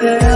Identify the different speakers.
Speaker 1: girl.